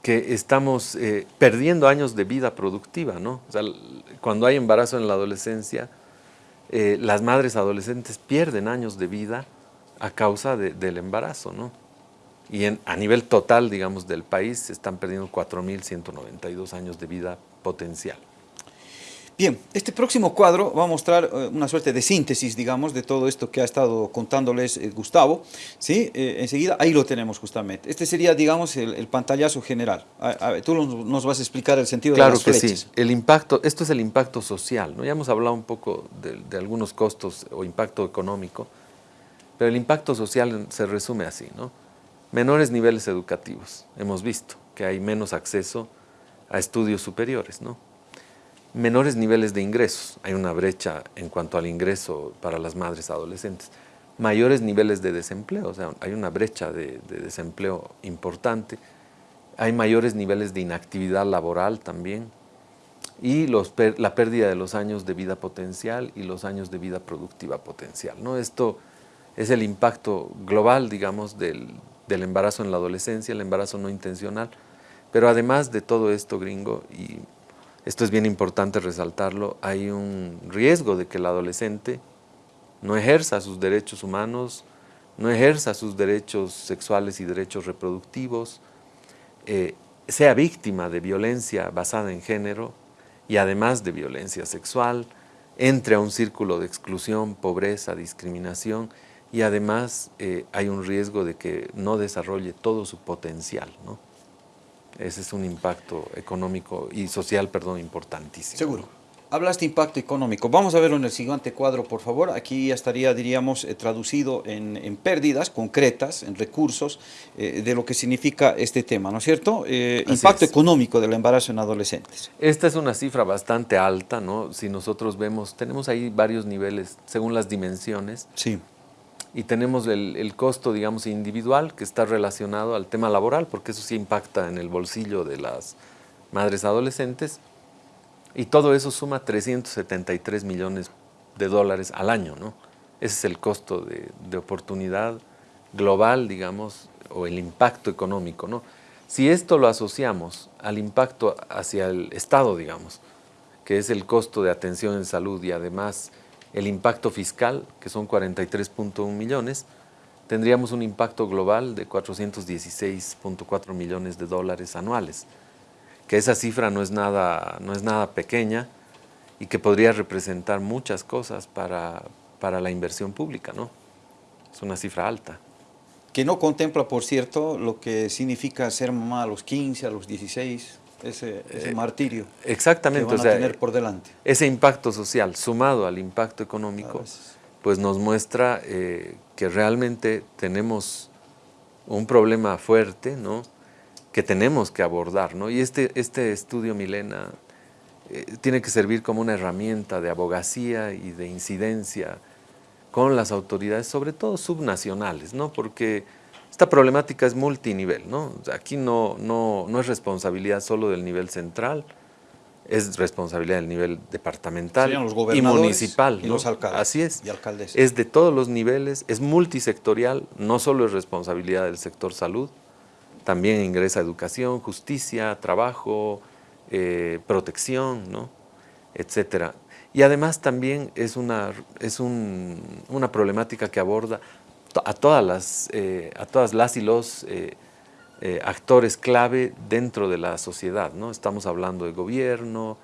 Que estamos eh, perdiendo años de vida productiva. ¿no? Cuando hay embarazo en la adolescencia, eh, las madres adolescentes pierden años de vida a causa del embarazo, ¿no? Y a nivel total, digamos, del país se están perdiendo 4.192 años de vida potencial. Bien, este próximo cuadro va a mostrar eh, una suerte de síntesis, digamos, de todo esto que ha estado contándoles eh, Gustavo. ¿sí? Eh, enseguida, ahí lo tenemos justamente. Este sería, digamos, el, pantallazo general. tú nos vas a explicar el sentido de las flechas. Claro que sí. El impacto, esto es el impacto social. ¿no? Ya hemos hablado un poco de, de, algunos costos o impacto económico, pero el impacto social se resume así. ¿no? Menores niveles educativos. Hemos visto que hay menos acceso a estudios superiores. ¿no? Menores niveles de ingresos. Hay una brecha en cuanto al ingreso para las madres adolescentes. Mayores niveles de desempleo, o sea, hay una brecha de, desempleo importante. Hay mayores niveles de inactividad laboral también. Y los, la pérdida de los años de vida potencial y los años de vida productiva potencial. ¿no? Esto es el impacto global, digamos, del, del embarazo en la adolescencia, el embarazo no intencional. Pero además de todo esto, gringo, y esto es bien importante resaltarlo, hay un riesgo de que el adolescente no ejerza sus derechos humanos, no ejerza sus derechos sexuales y derechos reproductivos, eh, sea víctima de violencia basada en género y además de violencia sexual, entre a un círculo de exclusión, pobreza, discriminación y además eh, hay un riesgo de que no desarrolle todo su potencial. ¿no? Ese es un impacto económico y social, perdón, importantísimo. Seguro. Hablaste impacto económico. Vamos a verlo en el siguiente cuadro, por favor. Aquí ya estaría, diríamos, eh, traducido en, pérdidas concretas, en recursos, eh, de lo que significa este tema, ¿no es cierto? Eh, impacto económico del embarazo en adolescentes. Esta es una cifra bastante alta, ¿no? Si nosotros vemos, tenemos ahí varios niveles según las dimensiones. Sí. Y tenemos el, costo, digamos, individual que está relacionado al tema laboral, porque eso sí impacta en el bolsillo de las madres adolescentes y todo eso suma 373 millones de dólares al año, ¿no? Ese es el costo de, oportunidad global, digamos, o el impacto económico, ¿no? Si esto lo asociamos al impacto hacia el Estado, digamos, que es el costo de atención en salud y además el impacto fiscal, que son 43.1 millones, tendríamos un impacto global de 416.4 millones de dólares anuales que esa cifra no es nada, no es nada pequeña y que podría representar muchas cosas para, para la inversión pública, ¿no? Es una cifra alta. Que no contempla, por cierto, lo que significa ser mamá a los 15, a los 16, ese, ese martirio exactamente, que van a tener por delante. Ese impacto social sumado al impacto económico, pues nos muestra eh, que realmente tenemos un problema fuerte, ¿no? que tenemos que abordar. ¿no? Y este, este estudio, Milena, eh, tiene que servir como una herramienta de abogacía y de incidencia con las autoridades, sobre todo subnacionales, ¿no? porque esta problemática es multinivel. ¿no? Aquí no, no, no es responsabilidad solo del nivel central, es responsabilidad del nivel departamental y municipal. Y los alcaldes. Así es. Y alcaldes. Es de todos los niveles, es multisectorial, no solo es responsabilidad del sector salud, también ingresa educación, justicia, trabajo, eh, protección, ¿no? etcétera. Y además también es una, es una problemática que aborda a todas las, eh, a todas las y los eh, actores clave dentro de la sociedad. ¿no? Estamos hablando de gobierno,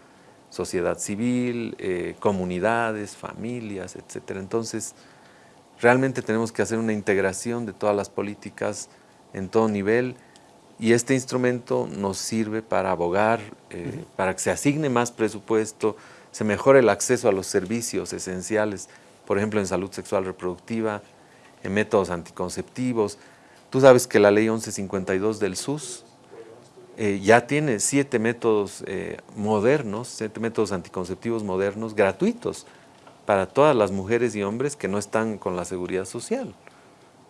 sociedad civil, comunidades, familias, etcétera. Entonces, realmente tenemos que hacer una integración de todas las políticas en todo nivel y este instrumento nos sirve para abogar, eh, para que se asigne más presupuesto, se mejore el acceso a los servicios esenciales, por ejemplo, en salud sexual reproductiva, en métodos anticonceptivos. Tú sabes que la ley 1152 del SUS eh, ya tiene siete métodos eh, modernos, siete métodos anticonceptivos modernos gratuitos para todas las mujeres y hombres que no están con la seguridad social.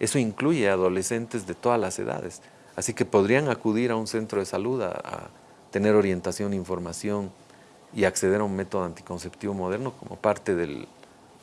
Eso incluye adolescentes de todas las edades. Así que podrían acudir a un centro de salud a, tener orientación, información y acceder a un método anticonceptivo moderno como parte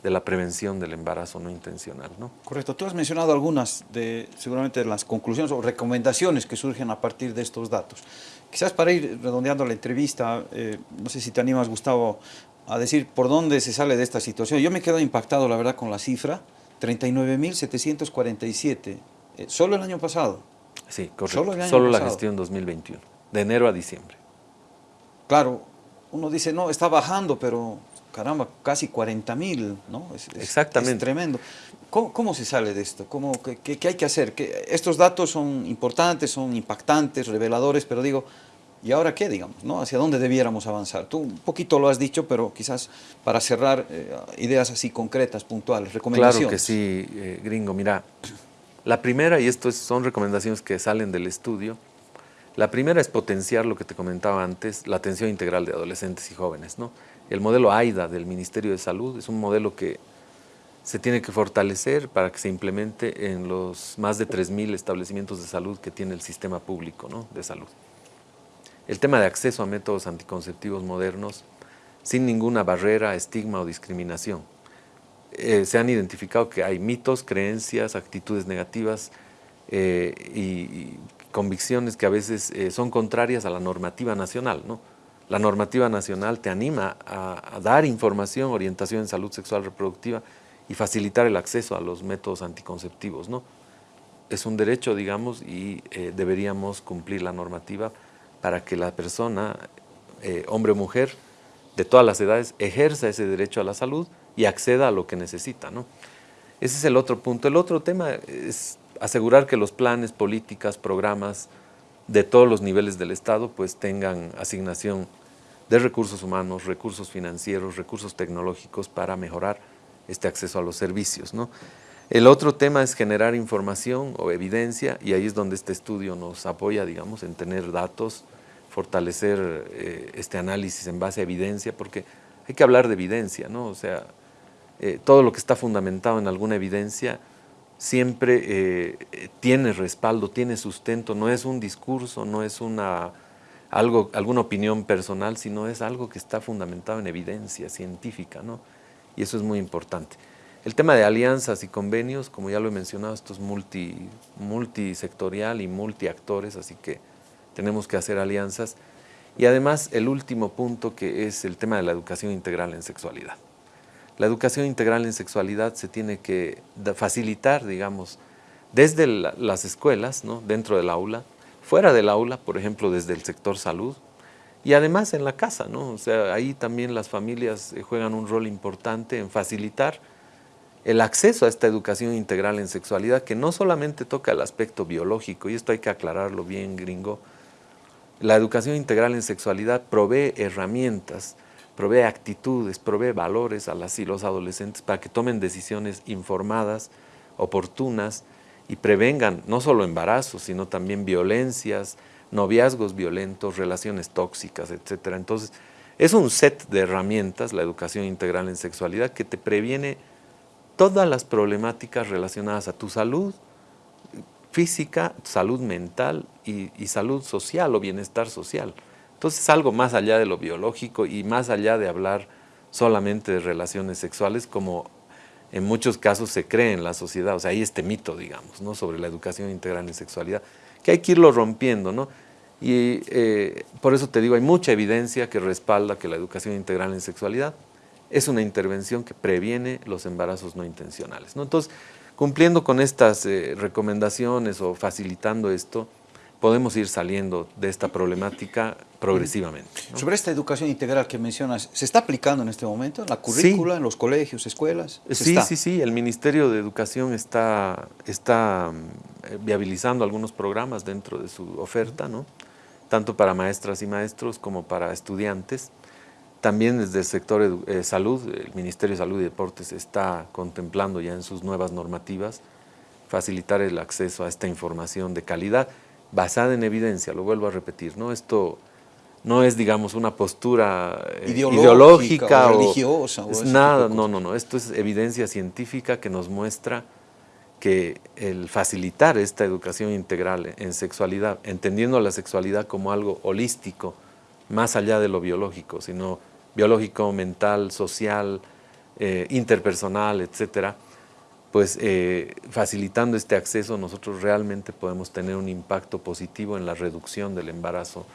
de la prevención del embarazo no intencional. ¿no? Correcto. Tú has mencionado algunas de, seguramente, de las conclusiones o recomendaciones que surgen a partir de estos datos. Quizás para ir redondeando la entrevista, eh, no sé si te animas, Gustavo, a decir por dónde se sale de esta situación. Yo me quedo impactado, la verdad, con la cifra, 39.747, eh, solo el año pasado. Sí, correcto. Solo, la gestión 2021, de enero a diciembre. Claro, uno dice, no, está bajando, pero caramba, casi 40 mil, ¿no? Exactamente. Es tremendo. ¿Cómo, se sale de esto? ¿Cómo, qué, hay que hacer? estos datos son importantes, son impactantes, reveladores, pero digo, ¿y ahora qué, digamos? ¿no? ¿Hacia dónde debiéramos avanzar? Tú un poquito lo has dicho, pero quizás para cerrar, eh, ideas así concretas, puntuales, recomendaciones. Claro que sí, eh, gringo. Mira, la primera, y esto son recomendaciones que salen del estudio, la primera es potenciar lo que te comentaba antes, la atención integral de adolescentes y jóvenes. ¿no? El modelo AIDA del Ministerio de Salud es un modelo que se tiene que fortalecer para que se implemente en los más de 3.000 establecimientos de salud que tiene el sistema público ¿no? de salud. El tema de acceso a métodos anticonceptivos modernos sin ninguna barrera, estigma o discriminación eh, se han identificado que hay mitos, creencias, actitudes negativas y, convicciones que a veces son contrarias a la normativa nacional. ¿no? La normativa nacional te anima a, dar información, orientación en salud sexual reproductiva y facilitar el acceso a los métodos anticonceptivos. ¿no? Es un derecho, digamos, y deberíamos cumplir la normativa para que la persona, hombre o mujer, de todas las edades ejerza ese derecho a la salud y acceda a lo que necesita. ¿no? Ese es el otro punto. El otro tema es asegurar que los planes, políticas, programas de todos los niveles del Estado pues tengan asignación de recursos humanos, recursos financieros, recursos tecnológicos para mejorar este acceso a los servicios. ¿no? El otro tema es generar información o evidencia y ahí es donde este estudio nos apoya, digamos, en tener datos, fortalecer eh, este análisis en base a evidencia, porque hay que hablar de evidencia, ¿no? O sea, eh, todo lo que está fundamentado en alguna evidencia siempre eh, tiene respaldo, tiene sustento, no es un discurso, no es una, algo, alguna opinión personal, sino es algo que está fundamentado en evidencia científica, ¿no? Y eso es muy importante. El tema de alianzas y convenios, como ya lo he mencionado, esto es multi, multisectorial y multiactores, así que tenemos que hacer alianzas. Y además el último punto que es el tema de la educación integral en sexualidad. La educación integral en sexualidad se tiene que facilitar, digamos, desde las escuelas, ¿no? dentro del aula, fuera del aula, por ejemplo, desde el sector salud, y además en la casa, ¿no? O sea, ahí también las familias eh, juegan un rol importante en facilitar el acceso a esta educación integral en sexualidad, que no solamente toca el aspecto biológico, y esto hay que aclararlo bien, gringo, la educación integral en sexualidad provee herramientas, provee actitudes, provee valores a las y los adolescentes para que tomen decisiones informadas, oportunas y prevengan no solo embarazos, sino también violencias, noviazgos violentos, relaciones tóxicas, etc. Entonces, es un set de herramientas, la educación integral en sexualidad, que te previene todas las problemáticas relacionadas a tu salud, física, salud mental y, salud social o bienestar social. Entonces algo más allá de lo biológico y más allá de hablar solamente de relaciones sexuales como en muchos casos se cree en la sociedad, o sea, hay este mito, digamos, ¿no? sobre la educación integral en sexualidad, que hay que irlo rompiendo, ¿no? Y eh, por eso te digo, hay mucha evidencia que respalda que la educación integral en sexualidad es una intervención que previene los embarazos no intencionales, ¿no? Entonces, Cumpliendo con estas eh, recomendaciones o facilitando esto, podemos ir saliendo de esta problemática progresivamente. Sobre esta educación integral que mencionas, ¿se está aplicando en este momento en la currícula, en los colegios, escuelas? Sí, sí, sí, el Ministerio de Educación está, está mm, viabilizando algunos programas dentro de su oferta, ¿no? tanto para maestras y maestros como para estudiantes. También desde el sector eh, salud, el Ministerio de Salud y Deportes está contemplando ya en sus nuevas normativas facilitar el acceso a esta información de calidad basada en evidencia, lo vuelvo a repetir, ¿no? Esto no es, digamos, una postura eh, ideológica, o religiosa. O nada, no, no, no, esto es evidencia científica que nos muestra que el facilitar esta educación integral en sexualidad, entendiendo la sexualidad como algo holístico, más allá de lo biológico, sino biológico, mental, social, eh, interpersonal, etcétera, pues eh, facilitando este acceso nosotros realmente podemos tener un impacto positivo en la reducción del embarazo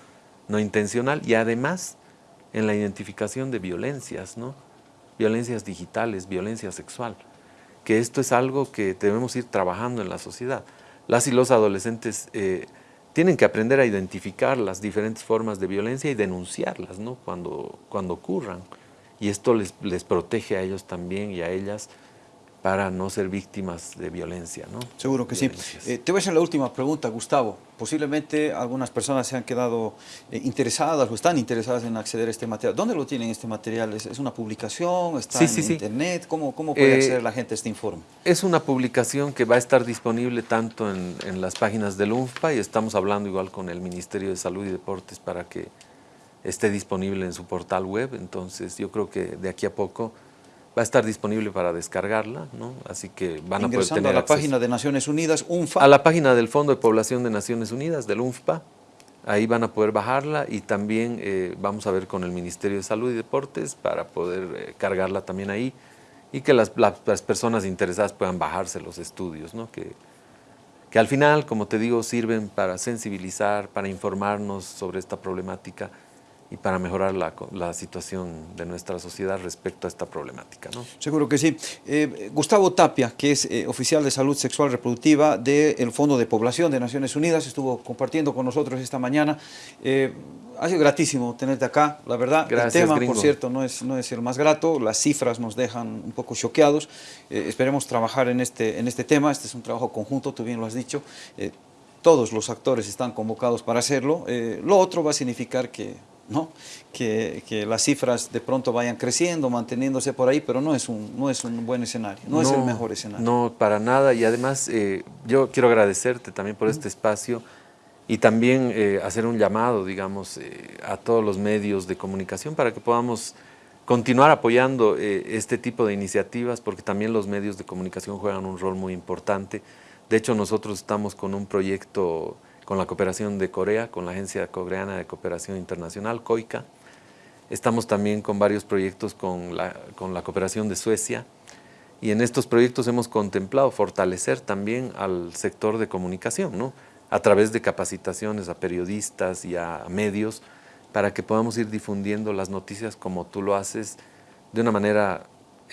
no intencional y además en la identificación de violencias, ¿no? violencias digitales, violencia sexual, que esto es algo que debemos ir trabajando en la sociedad. Las y los adolescentes eh, tienen que aprender a identificar las diferentes formas de violencia y denunciarlas ¿no? cuando, cuando ocurran. Y esto les, les protege a ellos también y a ellas para no ser víctimas de violencia. ¿no? Seguro que sí. Eh, te voy a hacer la última pregunta, Gustavo. Posiblemente algunas personas se han quedado eh, interesadas o están interesadas en acceder a este material. ¿Dónde lo tienen este material? ¿Es, una publicación? ¿Está en internet? ¿Cómo, cómo puede eh, acceder la gente a este informe? Es una publicación que va a estar disponible tanto en, en las páginas del UNFPA y estamos hablando igual con el Ministerio de Salud y Deportes para que esté disponible en su portal web. Entonces yo creo que de aquí a poco va a estar disponible para descargarla, ¿no? así que van a poder tener a la página de Naciones Unidas, UNFPA. A la página del Fondo de Población de Naciones Unidas, del UNFPA, ahí van a poder bajarla y también eh, vamos a ver con el Ministerio de Salud y Deportes para poder eh, cargarla también ahí y que las, personas interesadas puedan bajarse los estudios, ¿no? que, que al final, como te digo, sirven para sensibilizar, para informarnos sobre esta problemática y para mejorar la, situación de nuestra sociedad respecto a esta problemática. ¿no? Seguro que sí. Eh, Gustavo Tapia, que es eh, oficial de salud sexual reproductiva del Fondo de Población de Naciones Unidas, estuvo compartiendo con nosotros esta mañana. Eh, ha sido gratísimo tenerte acá, la verdad. Gracias, el tema, por cierto, no es, no es el más grato, las cifras nos dejan un poco choqueados. esperemos trabajar en este, en este tema, este es un trabajo conjunto, tú bien lo has dicho. todos los actores están convocados para hacerlo. lo otro va a significar que ¿no? Que, las cifras de pronto vayan creciendo, manteniéndose por ahí, pero no es un, no es un buen escenario, no, es el mejor escenario. No, para nada, y además eh, yo quiero agradecerte también por este espacio y también eh, hacer un llamado, digamos, eh, a todos los medios de comunicación para que podamos continuar apoyando este tipo de iniciativas, porque también los medios de comunicación juegan un rol muy importante. De hecho, nosotros estamos con un proyecto con la cooperación de Corea, con la Agencia Coreana de Cooperación Internacional, COICA. Estamos también con varios proyectos con la, con la cooperación de Suecia y en estos proyectos hemos contemplado fortalecer también al sector de comunicación, ¿no? a través de capacitaciones a periodistas y a medios para que podamos ir difundiendo las noticias como tú lo haces de una manera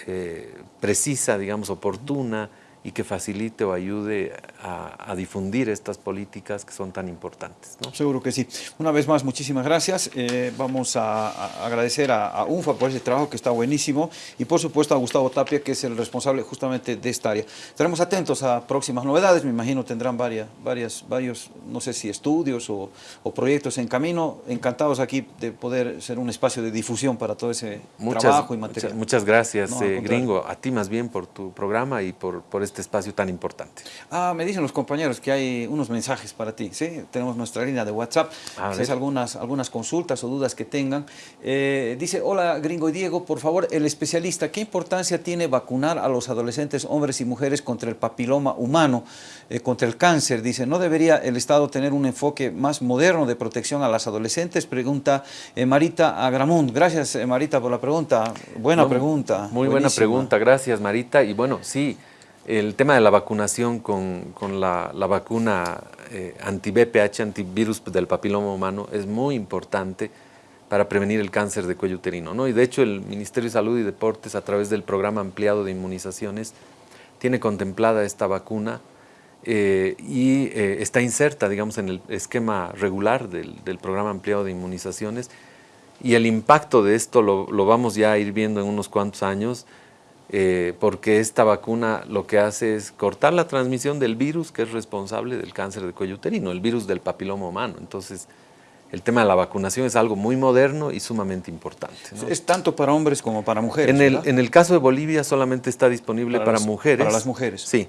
eh, precisa, digamos, oportuna, y que facilite o ayude a, difundir estas políticas que son tan importantes. ¿no? Seguro que sí. Una vez más, muchísimas gracias. Eh, vamos a, agradecer a, UNFA por ese trabajo que está buenísimo y por supuesto a Gustavo Tapia, que es el responsable justamente de esta área. Estaremos atentos a próximas novedades, me imagino tendrán varias, varias, varios, no sé si estudios o, proyectos en camino. Encantados aquí de poder ser un espacio de difusión para todo ese trabajo y material. Muchas, gracias, eh, Gringo. A ti más bien por tu programa y por, por este espacio tan importante. Ah, me dicen los compañeros que hay unos mensajes para ti, ¿sí? Tenemos nuestra línea de WhatsApp, si es algunas, algunas consultas o dudas que tengan. Eh, dice, hola Gringo y Diego, por favor, el especialista, ¿qué importancia tiene vacunar a los adolescentes, hombres y mujeres contra el papiloma humano, eh, contra el cáncer? Dice, ¿no debería el Estado tener un enfoque más moderno de protección a las adolescentes? Pregunta eh, Marita Agramund. Gracias Marita por la pregunta, buena pregunta. Muy buena pregunta, gracias Marita. Y bueno, sí, el tema de la vacunación con, la, vacuna eh, anti-BPH, antivirus del papiloma humano, es muy importante para prevenir el cáncer de cuello uterino. ¿no? Y de hecho el Ministerio de Salud y Deportes, a través del programa ampliado de inmunizaciones, tiene contemplada esta vacuna eh, y eh, está inserta, digamos, en el esquema regular del, programa ampliado de inmunizaciones. Y el impacto de esto lo, lo vamos ya a ir viendo en unos cuantos años, eh, porque esta vacuna lo que hace es cortar la transmisión del virus que es responsable del cáncer de cuello uterino, el virus del papiloma humano. Entonces, el tema de la vacunación es algo muy moderno y sumamente importante. Es tanto para hombres como para mujeres, En el, en el caso de Bolivia solamente está disponible para, mujeres. Para las mujeres. Sí.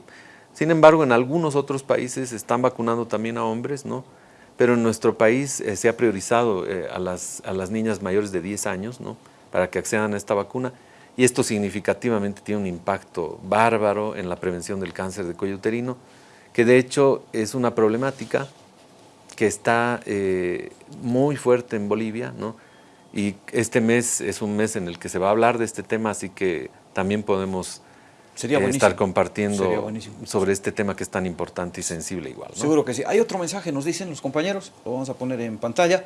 Sin embargo, en algunos otros países están vacunando también a hombres, ¿no? Pero en nuestro país eh, se ha priorizado eh, a, las, a las niñas mayores de 10 años, ¿no? Para que accedan a esta vacuna y esto significativamente tiene un impacto bárbaro en la prevención del cáncer de cuello uterino, que de hecho es una problemática que está eh, muy fuerte en Bolivia, ¿no? y este mes es un mes en el que se va a hablar de este tema, así que también podemos Sería eh, estar compartiendo sobre este tema que es tan importante y sensible igual. Seguro que sí. Hay otro mensaje, nos dicen los compañeros, lo vamos a poner en pantalla.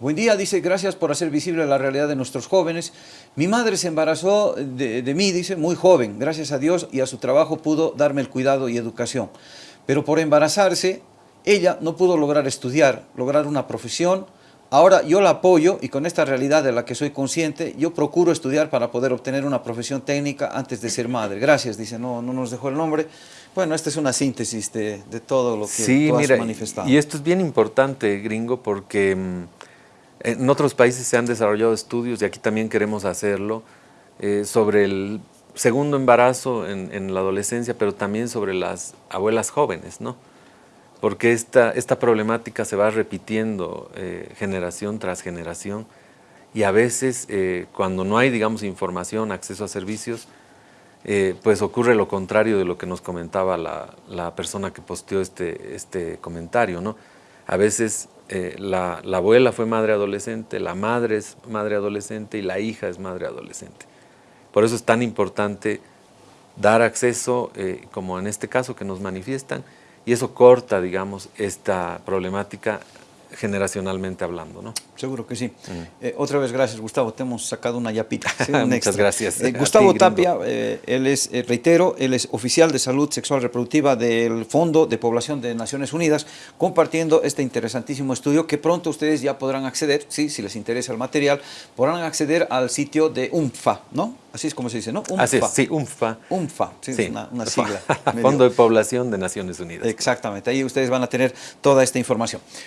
Buen día, dice, gracias por hacer visible la realidad de nuestros jóvenes. Mi madre se embarazó de, mí, dice, muy joven. Gracias a Dios y a su trabajo pudo darme el cuidado y educación. Pero por embarazarse, ella no pudo lograr estudiar, lograr una profesión. Ahora yo la apoyo y con esta realidad de la que soy consciente, yo procuro estudiar para poder obtener una profesión técnica antes de ser madre. Gracias, dice, no, no nos dejó el nombre. Bueno, esta es una síntesis de, todo lo que sí, tú has manifestado. Y esto es bien importante, gringo, porque mm, en otros países se han desarrollado estudios, y aquí también queremos hacerlo, eh, sobre el segundo embarazo en, la adolescencia, pero también sobre las abuelas jóvenes, ¿no? Porque esta, esta problemática se va repitiendo eh, generación tras generación y a veces eh, cuando no hay, digamos, información, acceso a servicios, pues ocurre lo contrario de lo que nos comentaba la, la persona que posteó este, este comentario, ¿no? A veces eh, la, abuela fue madre adolescente, la madre es madre adolescente y la hija es madre adolescente. Por eso es tan importante dar acceso, eh, como en este caso que nos manifiestan, y eso corta, digamos, esta problemática generacionalmente hablando, ¿no? Seguro que sí. Eh, otra vez, gracias, Gustavo. Te hemos sacado una yapita. Muchas gracias. Eh, Gustavo Tapia, eh, él es, reitero, él es oficial de salud sexual reproductiva del Fondo de Población de Naciones Unidas, compartiendo este interesantísimo estudio que pronto ustedes ya podrán acceder, sí, si les interesa el material, podrán acceder al sitio de UNFA, ¿no? Así es como se dice, ¿no? UNFA. Así es, sí, UNFA. UNFA, sí, Una, una, sigla. Fondo de Población de Naciones Unidas. Exactamente, ahí ustedes van a tener toda esta información.